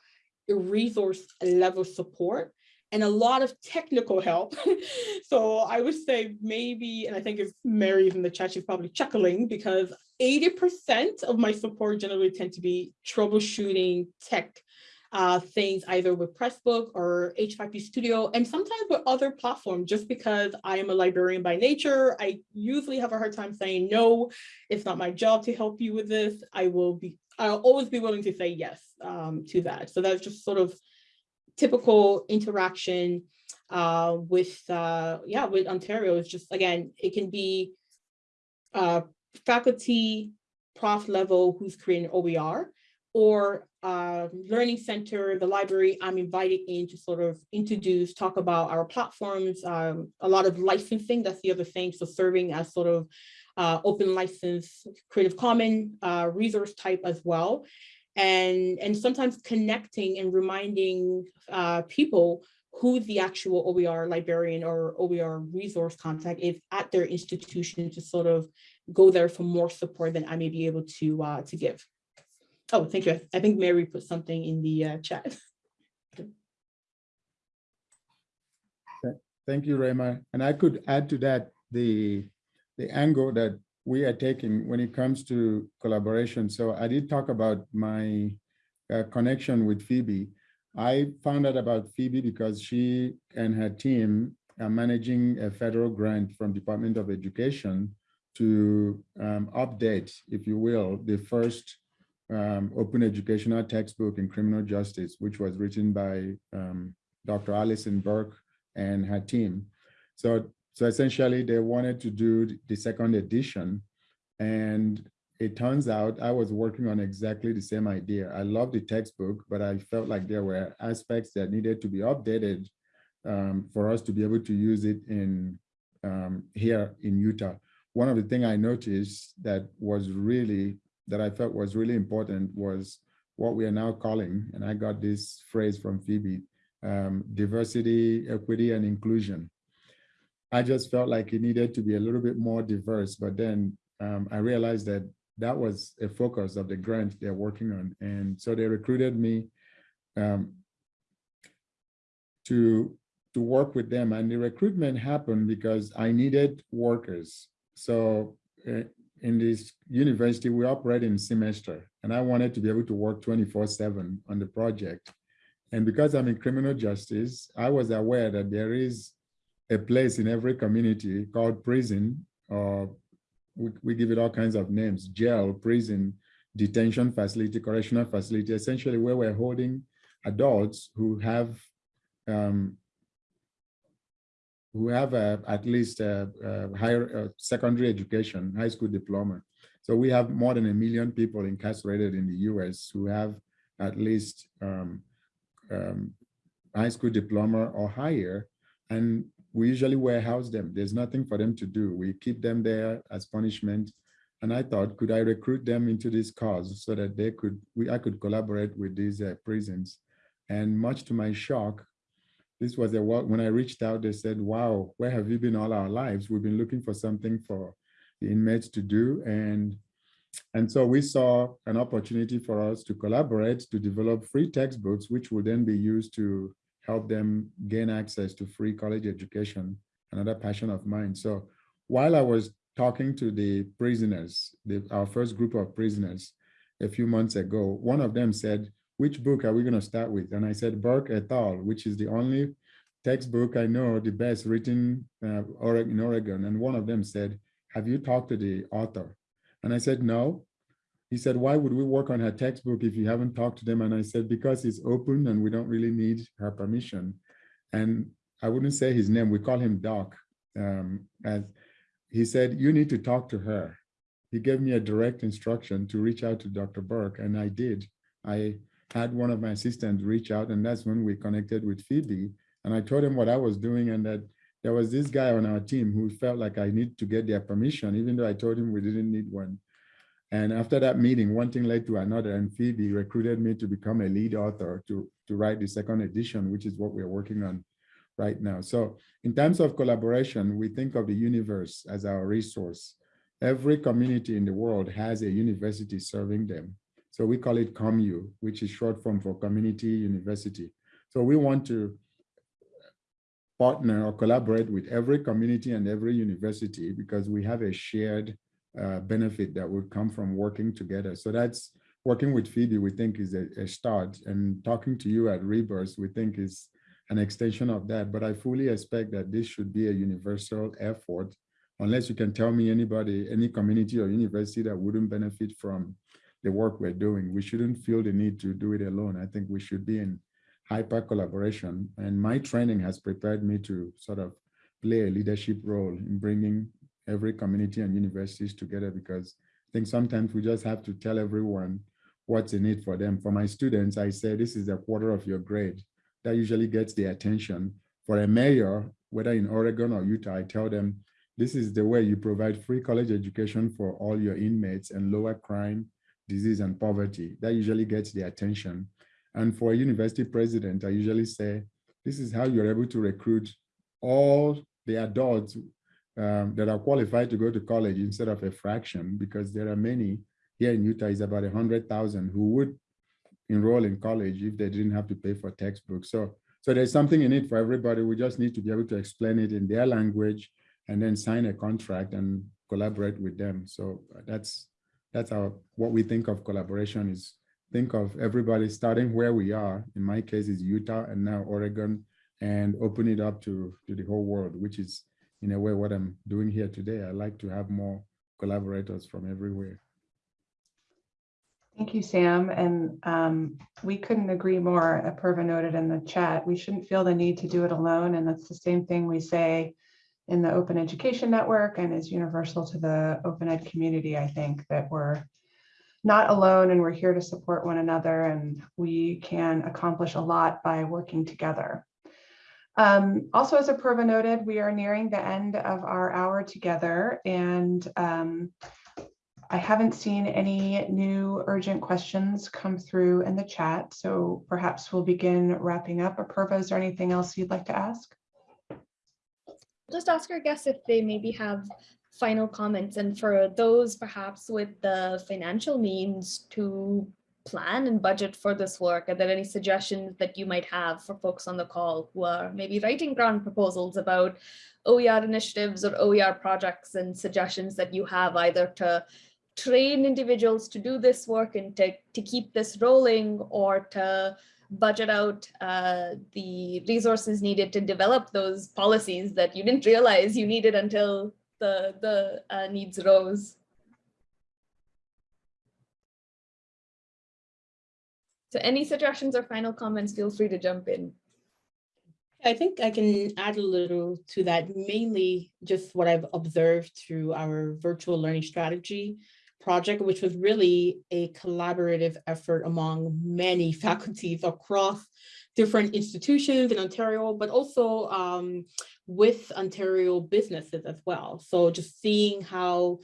resource level support and a lot of technical help. so I would say maybe, and I think if Mary's in the chat, she's probably chuckling because 80% of my support generally tend to be troubleshooting tech uh, things either with Pressbook or H5P Studio and sometimes with other platforms just because I am a librarian by nature. I usually have a hard time saying no, it's not my job to help you with this. I will be, I'll always be willing to say yes um, to that. So that's just sort of typical interaction uh, with, uh, yeah, with Ontario. It's just, again, it can be uh, faculty, prof level who's creating OER or uh, learning center, the library, I'm invited in to sort of introduce, talk about our platforms, um, a lot of licensing, that's the other thing. So serving as sort of uh, open license, Creative Common uh, resource type as well. And, and sometimes connecting and reminding uh, people who the actual OER librarian or OER resource contact is at their institution to sort of go there for more support than I may be able to, uh, to give. Oh, thank you. I think Mary put something in the uh, chat. Thank you, Rema. And I could add to that the, the angle that we are taking when it comes to collaboration. So I did talk about my uh, connection with Phoebe. I found out about Phoebe because she and her team are managing a federal grant from Department of Education to um, update, if you will, the first um, open educational textbook in criminal justice, which was written by um, Dr. Alison Burke and her team. So, so essentially they wanted to do the second edition and it turns out I was working on exactly the same idea. I love the textbook, but I felt like there were aspects that needed to be updated um, for us to be able to use it in um, here in Utah. One of the things I noticed that was really, that I felt was really important was what we are now calling, and I got this phrase from Phoebe, um, diversity, equity, and inclusion. I just felt like it needed to be a little bit more diverse, but then um, I realized that that was a focus of the grant they're working on. And so they recruited me um, to, to work with them. And the recruitment happened because I needed workers. So uh, in this university, we operate in semester, and I wanted to be able to work 24 seven on the project. And because I'm in criminal justice, I was aware that there is a place in every community called prison or we, we give it all kinds of names, jail, prison, detention facility, correctional facility, essentially where we're holding adults who have um, who have a, at least a, a higher uh, secondary education, high school diploma. So we have more than a million people incarcerated in the US who have at least um, um, high school diploma or higher. And we usually warehouse them. There's nothing for them to do. We keep them there as punishment. And I thought, could I recruit them into this cause so that they could, we, I could collaborate with these uh, prisons. And much to my shock, this was a when I reached out, they said, wow, where have you been all our lives? We've been looking for something for the inmates to do. And, and so we saw an opportunity for us to collaborate to develop free textbooks, which will then be used to help them gain access to free college education, another passion of mine. So while I was talking to the prisoners, the, our first group of prisoners a few months ago, one of them said, which book are we going to start with? And I said, Burke et al., which is the only textbook I know, the best written uh, in Oregon. And one of them said, have you talked to the author? And I said, no. He said, why would we work on her textbook if you haven't talked to them? And I said, because it's open and we don't really need her permission. And I wouldn't say his name, we call him Doc. Um, he said, you need to talk to her. He gave me a direct instruction to reach out to Dr. Burke, and I did. I had one of my assistants reach out, and that's when we connected with Phoebe. And I told him what I was doing and that there was this guy on our team who felt like I need to get their permission, even though I told him we didn't need one. And after that meeting, one thing led to another, and Phoebe recruited me to become a lead author to, to write the second edition, which is what we're working on right now. So in terms of collaboration, we think of the universe as our resource. Every community in the world has a university serving them. So we call it COMU, which is short form for community university. So we want to partner or collaborate with every community and every university because we have a shared uh, benefit that would come from working together. So that's working with Phoebe, we think is a, a start and talking to you at Rebus, we think is an extension of that. But I fully expect that this should be a universal effort, unless you can tell me anybody, any community or university that wouldn't benefit from the work we're doing. We shouldn't feel the need to do it alone. I think we should be in hyper collaboration. And my training has prepared me to sort of play a leadership role in bringing every community and universities together because I think sometimes we just have to tell everyone what's in it for them. For my students, I say this is a quarter of your grade. That usually gets the attention. For a mayor, whether in Oregon or Utah, I tell them this is the way you provide free college education for all your inmates and lower crime, disease, and poverty. That usually gets the attention. And for a university president, I usually say, this is how you're able to recruit all the adults um, that are qualified to go to college instead of a fraction, because there are many here in Utah is about 100,000 who would enroll in college if they didn't have to pay for textbooks. So, so there's something in it for everybody. We just need to be able to explain it in their language and then sign a contract and collaborate with them. So that's that's our what we think of collaboration is think of everybody starting where we are. In my case, is Utah and now Oregon, and open it up to to the whole world, which is in a way what I'm doing here today. I like to have more collaborators from everywhere. Thank you, Sam. And um, we couldn't agree more. Apurva noted in the chat, we shouldn't feel the need to do it alone. And that's the same thing we say in the Open Education Network and is universal to the Open Ed community, I think, that we're not alone and we're here to support one another and we can accomplish a lot by working together. Um, also, as Apurva noted, we are nearing the end of our hour together and um, I haven't seen any new urgent questions come through in the chat, so perhaps we'll begin wrapping up. Apurva, is there anything else you'd like to ask? Just ask our guests if they maybe have final comments. And for those perhaps with the financial means to plan and budget for this work, are there any suggestions that you might have for folks on the call who are maybe writing grant proposals about OER initiatives or OER projects and suggestions that you have either to train individuals to do this work and to, to keep this rolling or to budget out uh, the resources needed to develop those policies that you didn't realize you needed until the, the uh, needs rose. So any suggestions or final comments, feel free to jump in. I think I can add a little to that, mainly just what I've observed through our virtual learning strategy project, which was really a collaborative effort among many faculties across different institutions in Ontario, but also um, with Ontario businesses as well. So just seeing how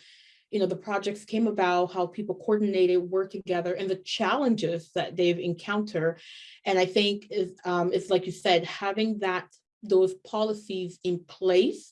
you know, the projects came about, how people coordinated, work together, and the challenges that they've encountered. And I think is um, it's like you said, having that those policies in place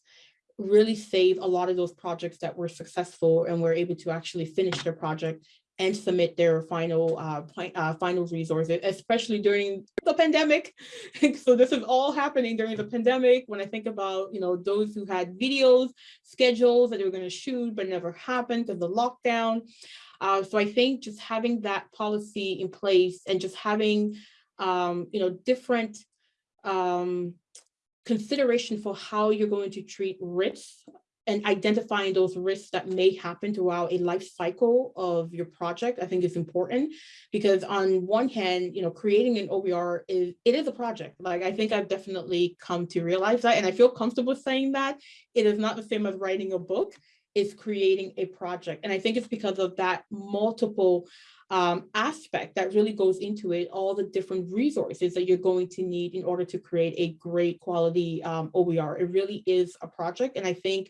really save a lot of those projects that were successful and were able to actually finish their project and submit their final uh, uh, final resources, especially during the pandemic. so this is all happening during the pandemic. When I think about, you know, those who had videos, schedules that they were going to shoot, but never happened because the lockdown. Uh, so I think just having that policy in place and just having, um, you know, different um, consideration for how you're going to treat risks and identifying those risks that may happen throughout a life cycle of your project, I think is important because on one hand, you know, creating an OER is, it is a project. Like, I think I've definitely come to realize that, and I feel comfortable saying that it is not the same as writing a book, it's creating a project. And I think it's because of that multiple um, aspect that really goes into it, all the different resources that you're going to need in order to create a great quality um, OER. It really is a project. And I think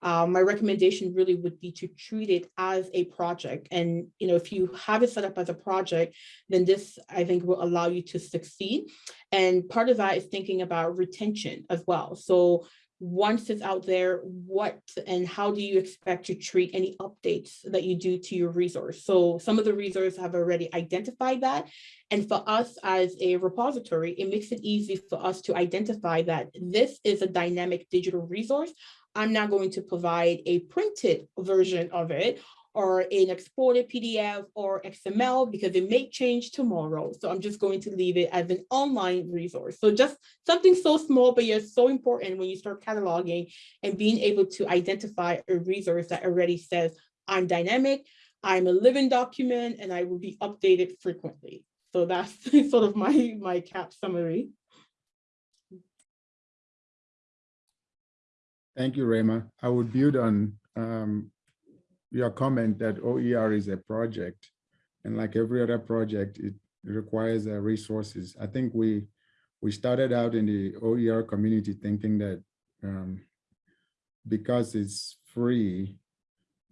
um, my recommendation really would be to treat it as a project. And, you know, if you have it set up as a project, then this, I think, will allow you to succeed. And part of that is thinking about retention as well. So once it's out there, what and how do you expect to treat any updates that you do to your resource? So some of the resources have already identified that. And for us as a repository, it makes it easy for us to identify that this is a dynamic digital resource. I'm not going to provide a printed version of it or an exported PDF or XML because it may change tomorrow. So I'm just going to leave it as an online resource. So just something so small, but yet so important when you start cataloging and being able to identify a resource that already says, I'm dynamic, I'm a living document, and I will be updated frequently. So that's sort of my, my cap summary. Thank you, Rema. I would build on um, your comment that OER is a project, and like every other project, it requires uh, resources. I think we we started out in the OER community thinking that um, because it's free,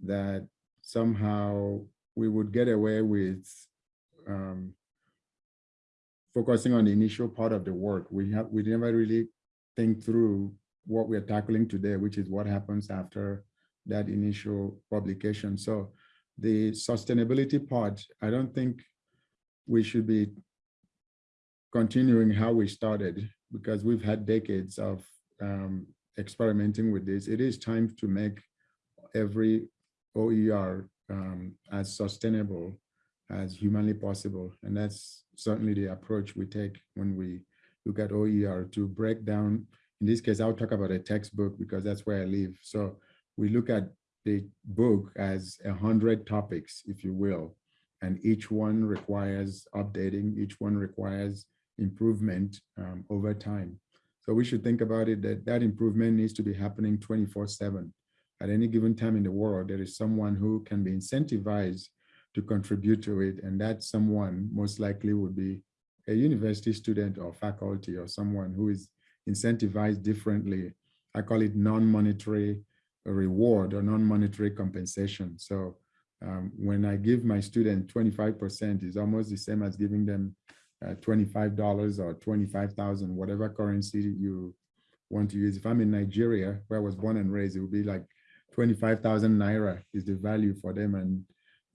that somehow we would get away with um, focusing on the initial part of the work. We have we never really think through what we're tackling today, which is what happens after that initial publication. So the sustainability part, I don't think we should be continuing how we started because we've had decades of um, experimenting with this. It is time to make every OER um, as sustainable as humanly possible. And that's certainly the approach we take when we look at OER to break down. In this case, I'll talk about a textbook because that's where I live. So we look at the book as a hundred topics, if you will, and each one requires updating, each one requires improvement um, over time. So we should think about it that that improvement needs to be happening 24 seven. At any given time in the world, there is someone who can be incentivized to contribute to it. And that someone most likely would be a university student or faculty or someone who is incentivized differently. I call it non-monetary reward or non-monetary compensation. So um, when I give my student 25% is almost the same as giving them uh, $25 or 25,000, whatever currency you want to use. If I'm in Nigeria, where I was born and raised, it would be like 25,000 Naira is the value for them. And,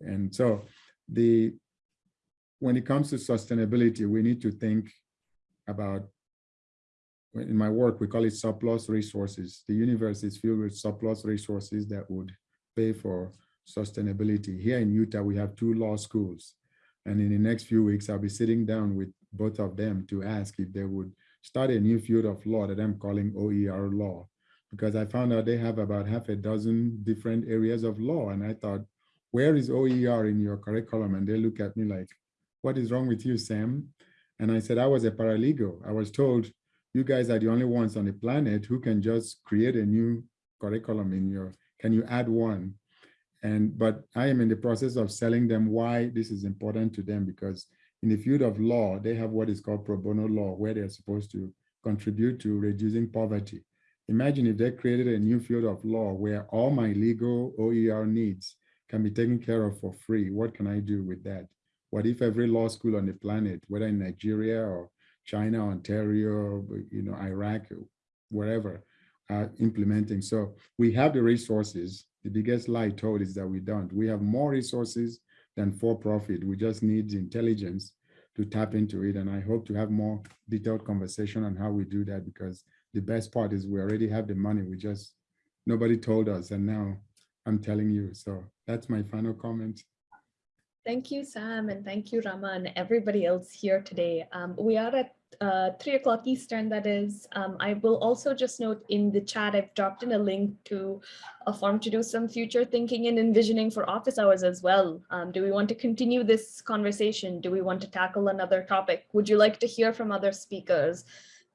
and so the, when it comes to sustainability, we need to think about, in my work, we call it surplus resources. The universe is filled with surplus resources that would pay for sustainability. Here in Utah, we have two law schools. And in the next few weeks, I'll be sitting down with both of them to ask if they would start a new field of law that I'm calling OER law, because I found out they have about half a dozen different areas of law. And I thought, where is OER in your curriculum? And they look at me like, what is wrong with you, Sam? And I said, I was a paralegal. I was told, you guys are the only ones on the planet who can just create a new curriculum in your, can you add one? And, but I am in the process of selling them why this is important to them because in the field of law, they have what is called pro bono law, where they're supposed to contribute to reducing poverty. Imagine if they created a new field of law where all my legal OER needs can be taken care of for free. What can I do with that? What if every law school on the planet, whether in Nigeria or China, Ontario, you know, Iraq, wherever, are implementing. So we have the resources. The biggest lie told is that we don't. We have more resources than for profit. We just need intelligence to tap into it. And I hope to have more detailed conversation on how we do that because the best part is we already have the money. We just, nobody told us. And now I'm telling you. So that's my final comment. Thank you, Sam, and thank you, Rama, and everybody else here today. Um, we are at uh, three o'clock Eastern, that is. Um, I will also just note in the chat, I've dropped in a link to a form to do some future thinking and envisioning for office hours as well. Um, do we want to continue this conversation? Do we want to tackle another topic? Would you like to hear from other speakers?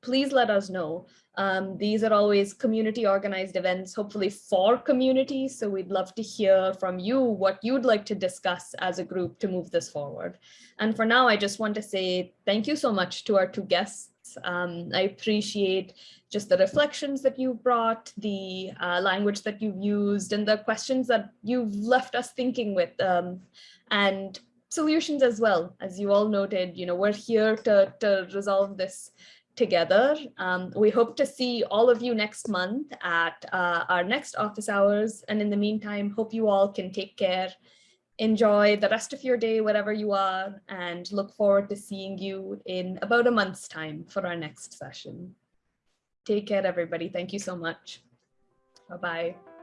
Please let us know. Um, these are always community organized events, hopefully for communities. So we'd love to hear from you what you'd like to discuss as a group to move this forward. And for now, I just want to say thank you so much to our two guests. Um, I appreciate just the reflections that you brought, the uh, language that you've used, and the questions that you've left us thinking with, um, and solutions as well. As you all noted, you know, we're here to, to resolve this together. Um, we hope to see all of you next month at uh, our next office hours. And in the meantime, hope you all can take care, enjoy the rest of your day, wherever you are, and look forward to seeing you in about a month's time for our next session. Take care, everybody. Thank you so much. Bye-bye.